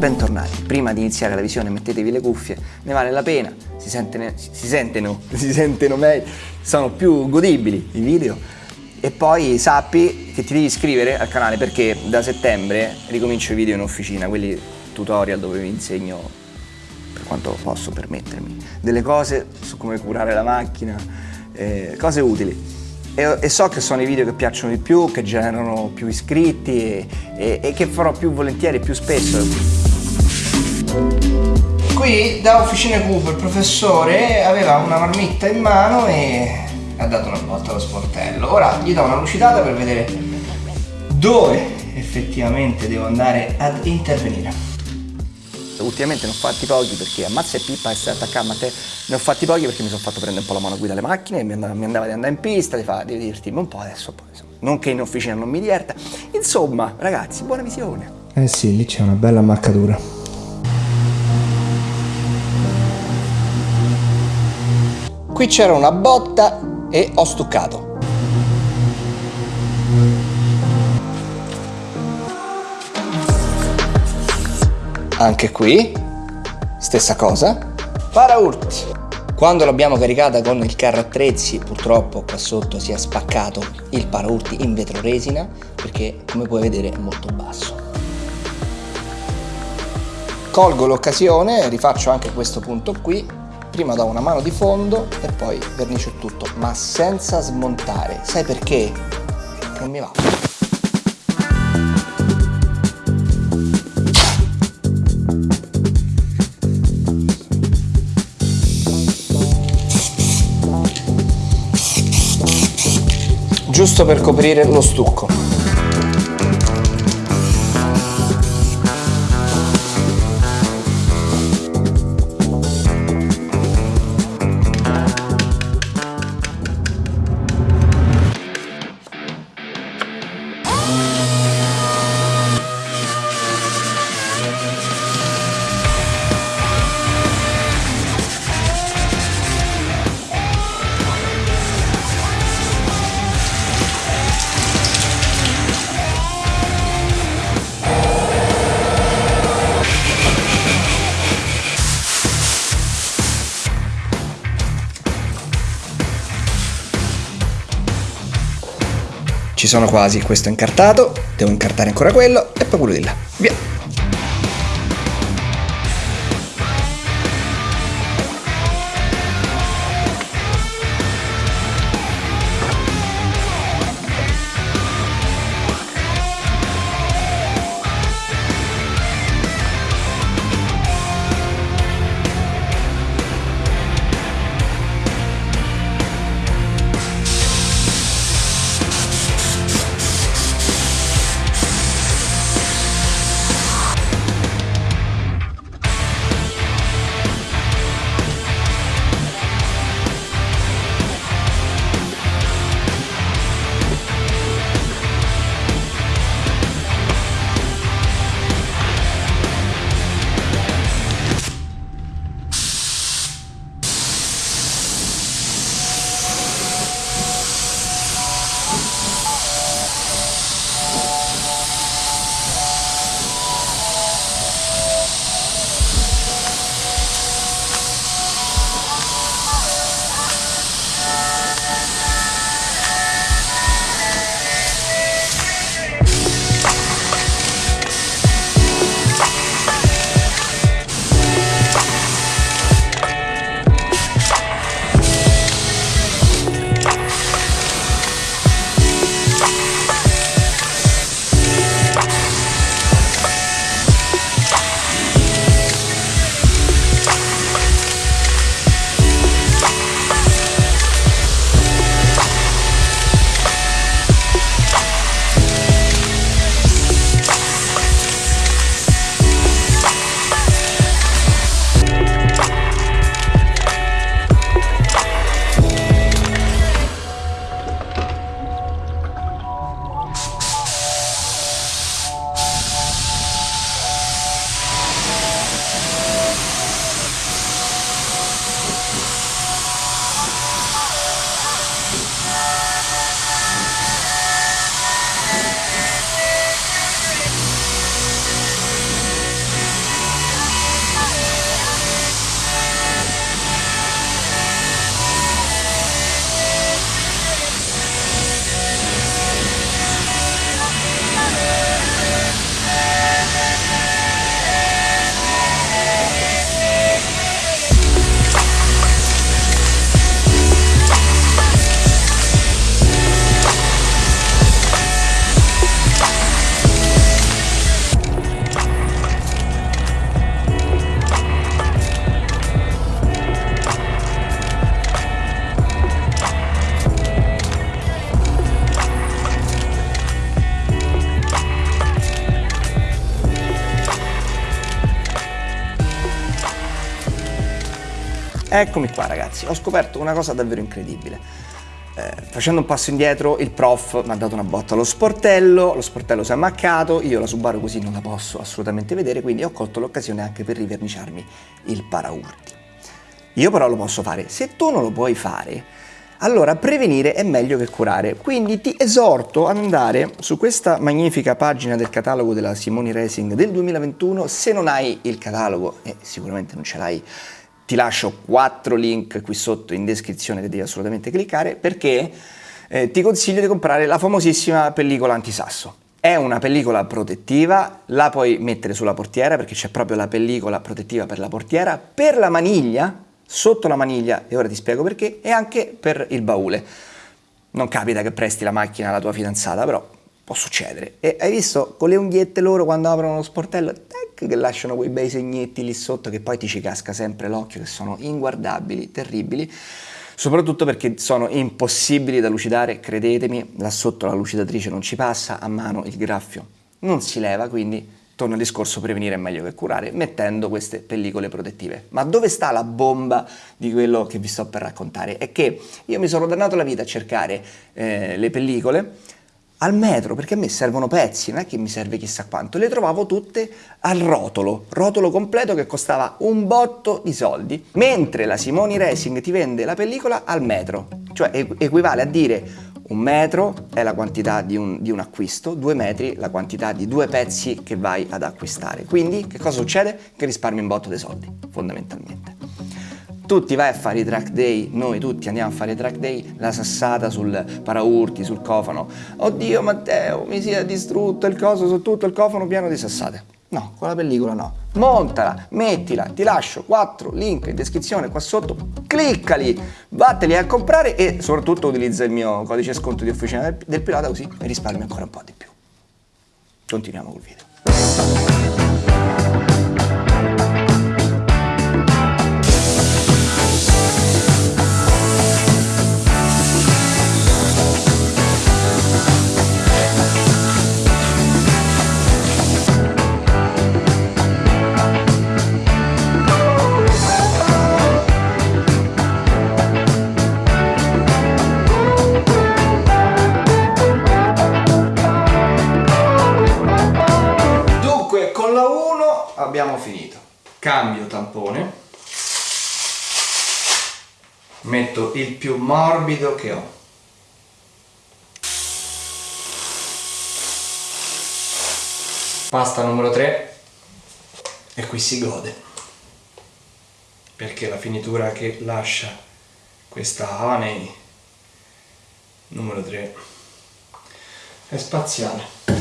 bentornati. Prima di iniziare la visione mettetevi le cuffie, ne vale la pena, si, sente, si sentono, si sentono meglio, sono più godibili i video. E poi sappi che ti devi iscrivere al canale perché da settembre ricomincio i video in officina, quelli tutorial dove vi insegno per quanto posso permettermi delle cose su come curare la macchina, eh, cose utili e, e, so che sono i video che piacciono di più, che generano più iscritti e, e, e che farò più volentieri e più spesso. Qui da Officine Cooper il professore aveva una marmitta in mano e ha dato una botta allo sportello. Ora gli do una lucidata per vedere dove effettivamente devo andare ad intervenire ultimamente ne ho fatti pochi perché ammazza e pippa essere attaccato a te. Ne ho fatti pochi perché mi sono fatto prendere un po' la mano guida alle macchine mi andava, mi andava di andare in pista di, fare, di divertirmi un po' adesso poi insomma, non che in officina non mi diverta insomma ragazzi buona visione. Eh sì lì c'è una bella marcatura. Qui c'era una botta e ho stuccato Anche qui, stessa cosa. Paraurti. Quando l'abbiamo caricata con il carro attrezzi, purtroppo qua sotto si è spaccato il paraurti in vetro resina, perché come puoi vedere è molto basso. Colgo l'occasione, rifaccio anche questo punto qui, prima do una mano di fondo e poi vernicio tutto, ma senza smontare. Sai perché? Non mi va. Giusto per coprire lo stucco. Ci sono quasi, questo è incartato, devo incartare ancora quello e poi quello di là. Via! Eccomi qua ragazzi, ho scoperto una cosa davvero incredibile. Eh, facendo un passo indietro il prof mi ha dato una botta allo sportello, lo sportello si è ammaccato, io la Subaru così non la posso assolutamente vedere, quindi ho colto l'occasione anche per riverniciarmi il paraurti. Io però lo posso fare, se tu non lo puoi fare, allora prevenire è meglio che curare, quindi ti esorto ad andare su questa magnifica pagina del catalogo della Simoni Racing del 2021, se non hai il catalogo, e sicuramente non ce l'hai, ti lascio quattro link qui sotto in descrizione che devi assolutamente cliccare perché eh, ti consiglio di comprare la famosissima pellicola antisasso. È una pellicola protettiva, la puoi mettere sulla portiera perché c'è proprio la pellicola protettiva per la portiera, per la maniglia, sotto la maniglia, e ora ti spiego perché, e anche per il baule. Non capita che presti la macchina alla tua fidanzata, però può succedere. E hai visto con le unghiette loro quando aprono lo sportello, tac, che lasciano quei bei segnetti lì sotto che poi ti ci casca sempre l'occhio, che sono inguardabili, terribili, soprattutto perché sono impossibili da lucidare, credetemi, là sotto la lucidatrice non ci passa, a mano il graffio non si leva, quindi torna al discorso prevenire è meglio che curare, mettendo queste pellicole protettive. Ma dove sta la bomba di quello che vi sto per raccontare? È che io mi sono dannato la vita a cercare eh, le pellicole, al metro, perché a me servono pezzi, non è che mi serve chissà quanto, le trovavo tutte al rotolo, rotolo completo che costava un botto di soldi, mentre la Simoni Racing ti vende la pellicola al metro, cioè equivale a dire un metro è la quantità di un, di un acquisto, due metri la quantità di due pezzi che vai ad acquistare. Quindi che cosa succede? Che risparmi un botto dei soldi, fondamentalmente tutti vai a fare i track day, noi tutti andiamo a fare i track day, la sassata sul paraurti, sul cofano. Oddio Matteo, mi si è distrutto il coso su tutto il cofano pieno di sassate. No, con la pellicola no. Montala, mettila, ti lascio quattro link in descrizione qua sotto, cliccali, vatteli a comprare e soprattutto utilizza il mio codice sconto di officina del, del pilota così mi risparmi ancora un po' di più. Continuiamo col video. Abbiamo finito. Cambio tampone. Metto il più morbido che ho. Pasta numero 3 e qui si gode perché la finitura che lascia questa Honey numero 3 è spaziale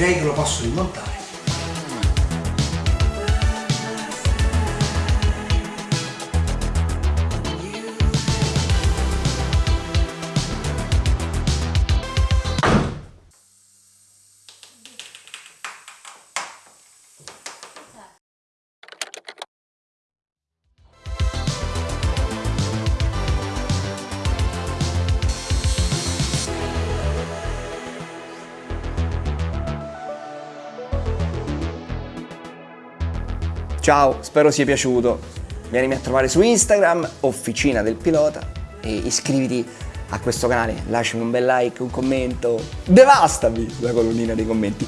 direi che lo posso rimontare Ciao, spero sia piaciuto. Vienimi a trovare su Instagram, Officina del Pilota, e iscriviti a questo canale. Lasciami un bel like, un commento. Devastami la colonnina dei commenti.